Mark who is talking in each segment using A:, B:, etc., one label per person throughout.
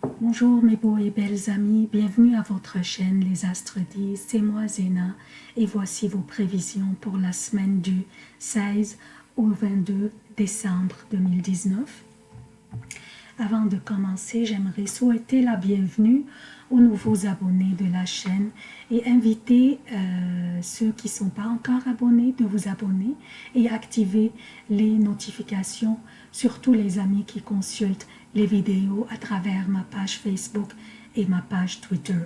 A: Bonjour mes beaux et belles amis, bienvenue à votre chaîne Les Astres disent, c'est moi Zéna. Et voici vos prévisions pour la semaine du 16 au 22 décembre 2019. Avant de commencer, j'aimerais souhaiter la bienvenue aux nouveaux abonnés de la chaîne et inviter euh, ceux qui ne sont pas encore abonnés de vous abonner et activer les notifications, surtout les amis qui consultent les vidéos à travers ma page Facebook et ma page Twitter.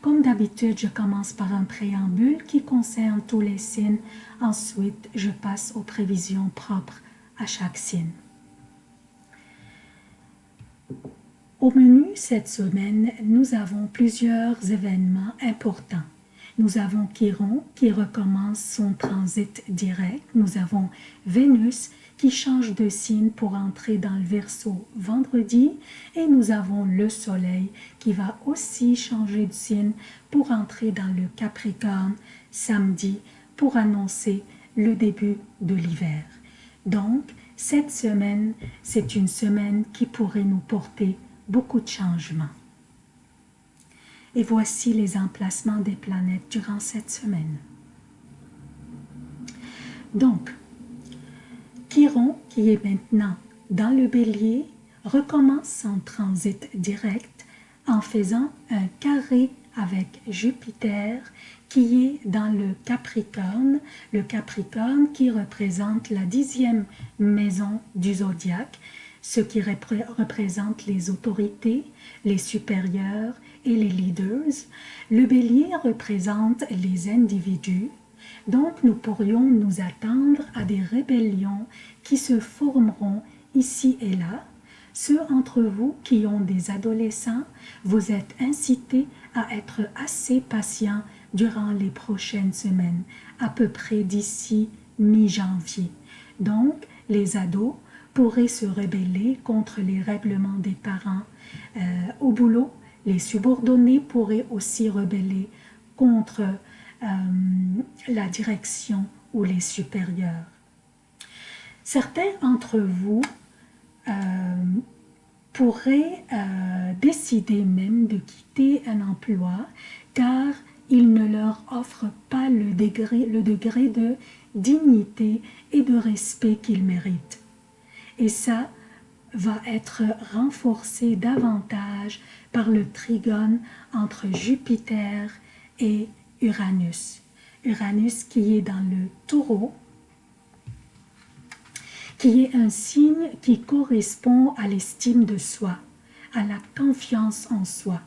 A: Comme d'habitude, je commence par un préambule qui concerne tous les signes. Ensuite, je passe aux prévisions propres à chaque signe. Au menu cette semaine, nous avons plusieurs événements importants. Nous avons Chiron qui recommence son transit direct. Nous avons Vénus qui change de signe pour entrer dans le Verseau vendredi. Et nous avons le Soleil qui va aussi changer de signe pour entrer dans le Capricorne samedi pour annoncer le début de l'hiver. Donc, cette semaine, c'est une semaine qui pourrait nous porter beaucoup de changements. Et voici les emplacements des planètes durant cette semaine. Donc, Chiron, qui est maintenant dans le bélier, recommence son transit direct en faisant un carré avec Jupiter qui est dans le Capricorne, le Capricorne qui représente la dixième maison du zodiaque, ce qui représente les autorités, les supérieurs et les leaders. Le bélier représente les individus, donc nous pourrions nous attendre à des rébellions qui se formeront ici et là. Ceux entre vous qui ont des adolescents, vous êtes incités à être assez patients durant les prochaines semaines, à peu près d'ici mi-janvier. Donc, les ados pourraient se rebeller contre les règlements des parents. Euh, au boulot, les subordonnés pourraient aussi rebeller contre euh, la direction ou les supérieurs. Certains d'entre vous euh, pourraient décider même de quitter un emploi car il ne leur offre pas le degré, le degré de dignité et de respect qu'ils méritent. Et ça va être renforcé davantage par le trigone entre Jupiter et Uranus. Uranus qui est dans le taureau, qui est un signe qui correspond à l'estime de soi, à la confiance en soi.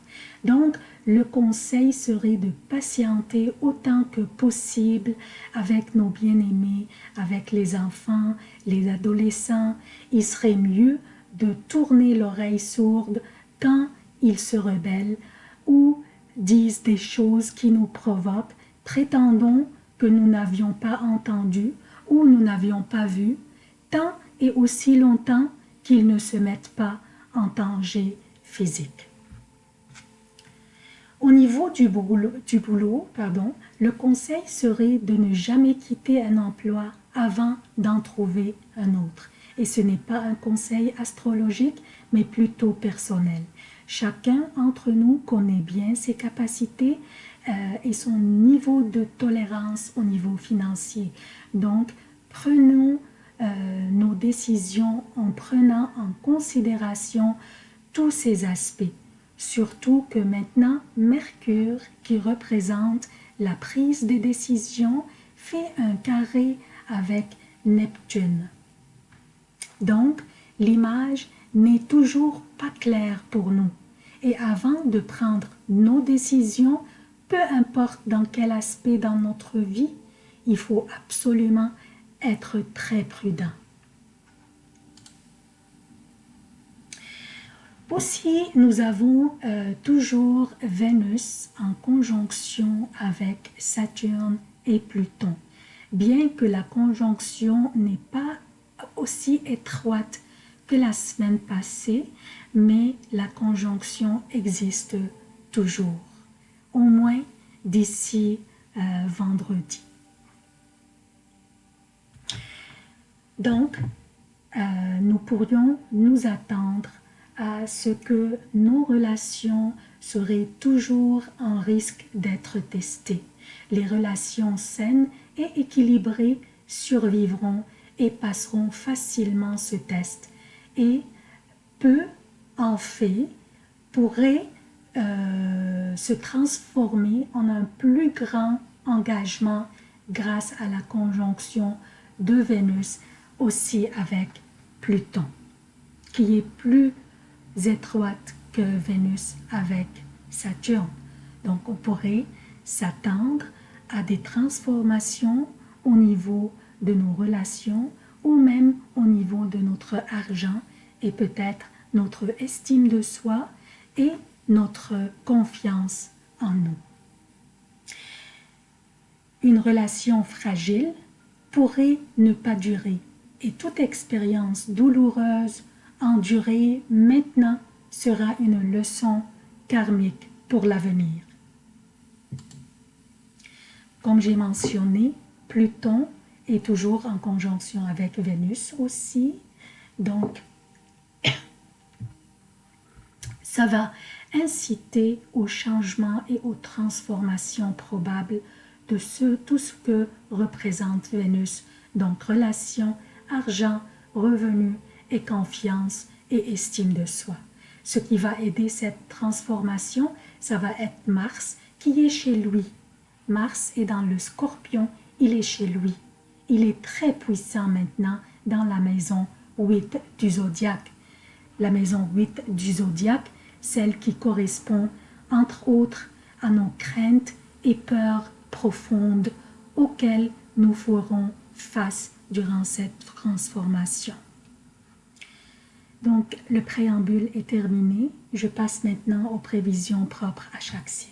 A: Donc, le conseil serait de patienter autant que possible avec nos bien-aimés, avec les enfants, les adolescents. Il serait mieux de tourner l'oreille sourde quand ils se rebellent ou disent des choses qui nous provoquent, prétendons que nous n'avions pas entendu ou nous n'avions pas vu, tant et aussi longtemps qu'ils ne se mettent pas en danger physique. Au niveau du boulot, pardon, le conseil serait de ne jamais quitter un emploi avant d'en trouver un autre. Et ce n'est pas un conseil astrologique, mais plutôt personnel. Chacun d'entre nous connaît bien ses capacités euh, et son niveau de tolérance au niveau financier. Donc, prenons euh, nos décisions en prenant en considération tous ces aspects. Surtout que maintenant, Mercure, qui représente la prise des décisions, fait un carré avec Neptune. Donc, l'image n'est toujours pas claire pour nous. Et avant de prendre nos décisions, peu importe dans quel aspect dans notre vie, il faut absolument être très prudent. Aussi, nous avons euh, toujours Vénus en conjonction avec Saturne et Pluton. Bien que la conjonction n'est pas aussi étroite que la semaine passée, mais la conjonction existe toujours, au moins d'ici euh, vendredi. Donc, euh, nous pourrions nous attendre à ce que nos relations seraient toujours en risque d'être testées. Les relations saines et équilibrées survivront et passeront facilement ce test et peu en fait pourrait euh, se transformer en un plus grand engagement grâce à la conjonction de Vénus aussi avec Pluton, qui est plus étroite que Vénus avec Saturne. Donc on pourrait s'attendre à des transformations au niveau de nos relations ou même au niveau de notre argent et peut-être notre estime de soi et notre confiance en nous. Une relation fragile pourrait ne pas durer et toute expérience douloureuse endurée maintenant sera une leçon karmique pour l'avenir. Comme j'ai mentionné, Pluton est toujours en conjonction avec Vénus aussi, donc ça va inciter au changement et aux transformations probables de ce, tout ce que représente Vénus, donc relation, argent, revenus et confiance et estime de soi. Ce qui va aider cette transformation, ça va être Mars qui est chez lui. Mars est dans le scorpion, il est chez lui. Il est très puissant maintenant dans la maison 8 du zodiaque. La maison 8 du zodiaque, celle qui correspond entre autres à nos craintes et peurs profondes auxquelles nous ferons face durant cette transformation. Donc, le préambule est terminé. Je passe maintenant aux prévisions propres à chaque signe.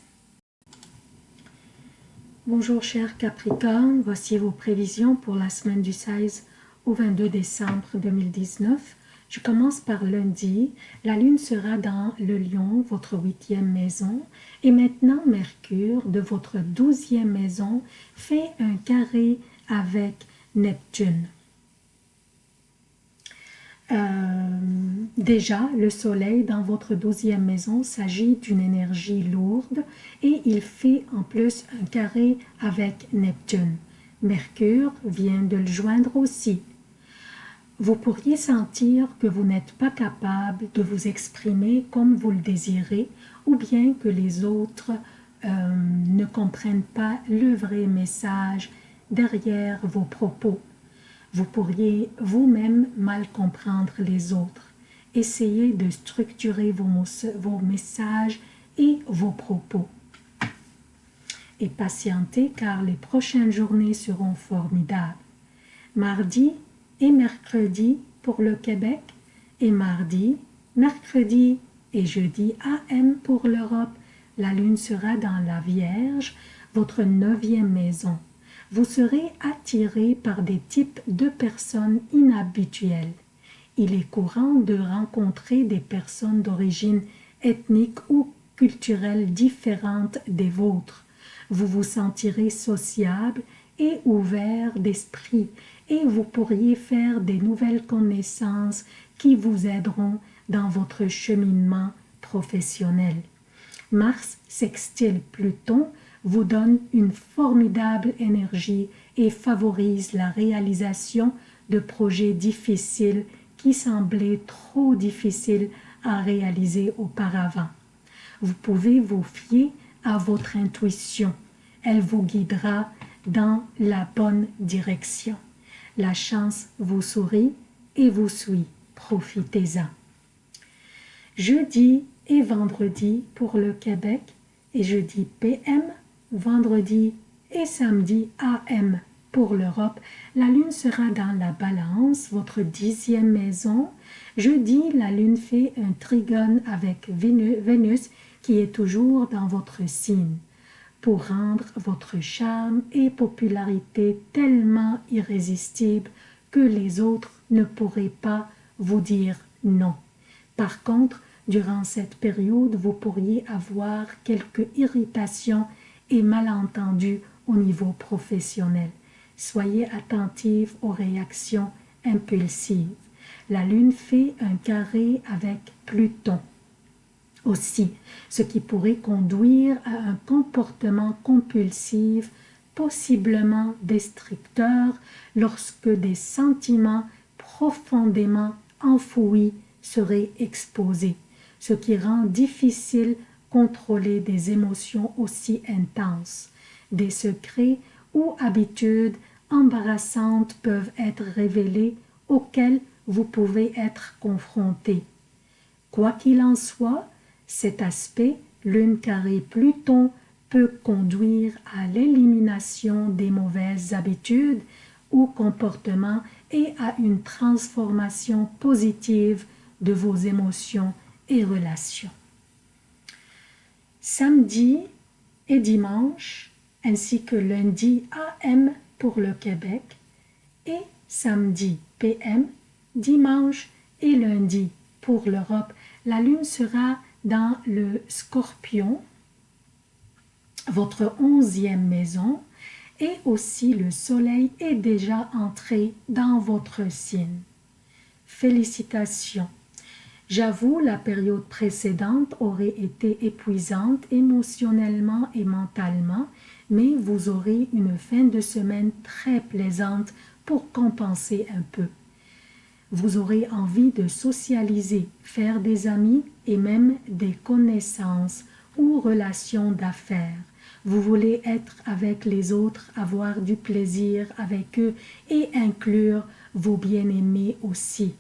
A: Bonjour chers Capricorne, voici vos prévisions pour la semaine du 16 au 22 décembre 2019. Je commence par lundi. La lune sera dans le lion, votre huitième maison. Et maintenant, Mercure, de votre douzième maison, fait un carré avec Neptune. Euh, déjà, le soleil dans votre douzième maison s'agit d'une énergie lourde et il fait en plus un carré avec Neptune. Mercure vient de le joindre aussi vous pourriez sentir que vous n'êtes pas capable de vous exprimer comme vous le désirez ou bien que les autres euh, ne comprennent pas le vrai message derrière vos propos. Vous pourriez vous-même mal comprendre les autres. Essayez de structurer vos, vos messages et vos propos. Et patientez car les prochaines journées seront formidables. Mardi, et mercredi pour le Québec et mardi, mercredi et jeudi AM pour l'Europe. La lune sera dans la Vierge, votre neuvième maison. Vous serez attiré par des types de personnes inhabituelles. Il est courant de rencontrer des personnes d'origine ethnique ou culturelle différentes des vôtres. Vous vous sentirez sociable et ouvert d'esprit et vous pourriez faire des nouvelles connaissances qui vous aideront dans votre cheminement professionnel. Mars sextile Pluton vous donne une formidable énergie et favorise la réalisation de projets difficiles qui semblaient trop difficiles à réaliser auparavant. Vous pouvez vous fier à votre intuition. Elle vous guidera dans la bonne direction. La chance vous sourit et vous suit. Profitez-en. Jeudi et vendredi pour le Québec et jeudi PM, vendredi et samedi AM pour l'Europe. La lune sera dans la balance, votre dixième maison. Jeudi, la lune fait un trigone avec Vénus qui est toujours dans votre signe pour rendre votre charme et popularité tellement irrésistibles que les autres ne pourraient pas vous dire non. Par contre, durant cette période, vous pourriez avoir quelques irritations et malentendus au niveau professionnel. Soyez attentifs aux réactions impulsives. la Lune fait un carré avec Pluton aussi, ce qui pourrait conduire à un comportement compulsif, possiblement destructeur, lorsque des sentiments profondément enfouis seraient exposés, ce qui rend difficile contrôler des émotions aussi intenses. Des secrets ou habitudes embarrassantes peuvent être révélées auxquelles vous pouvez être confronté. Quoi qu'il en soit, cet aspect, lune carré Pluton, peut conduire à l'élimination des mauvaises habitudes ou comportements et à une transformation positive de vos émotions et relations. Samedi et dimanche, ainsi que lundi AM pour le Québec et samedi PM, dimanche et lundi pour l'Europe, la Lune sera dans le Scorpion, votre onzième maison, et aussi le Soleil est déjà entré dans votre signe. Félicitations! J'avoue, la période précédente aurait été épuisante émotionnellement et mentalement, mais vous aurez une fin de semaine très plaisante pour compenser un peu. Vous aurez envie de socialiser, faire des amis et même des connaissances ou relations d'affaires. Vous voulez être avec les autres, avoir du plaisir avec eux et inclure vos bien-aimés aussi.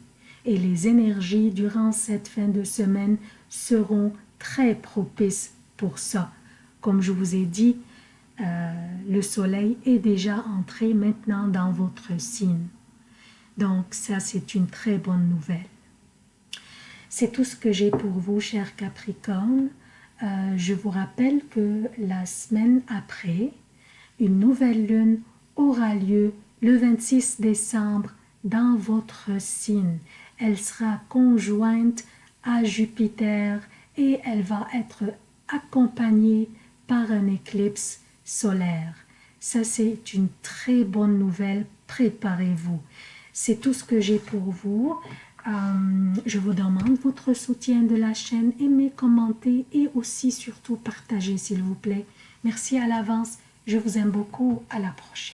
A: Et les énergies durant cette fin de semaine seront très propices pour ça. Comme je vous ai dit, euh, le soleil est déjà entré maintenant dans votre signe. Donc ça, c'est une très bonne nouvelle. C'est tout ce que j'ai pour vous, chers Capricornes. Euh, je vous rappelle que la semaine après, une nouvelle lune aura lieu le 26 décembre dans votre signe. Elle sera conjointe à Jupiter et elle va être accompagnée par un éclipse solaire. Ça, c'est une très bonne nouvelle. Préparez-vous. C'est tout ce que j'ai pour vous. Euh, je vous demande votre soutien de la chaîne, aimez, commentez et aussi surtout partagez s'il vous plaît. Merci à l'avance, je vous aime beaucoup, à la prochaine.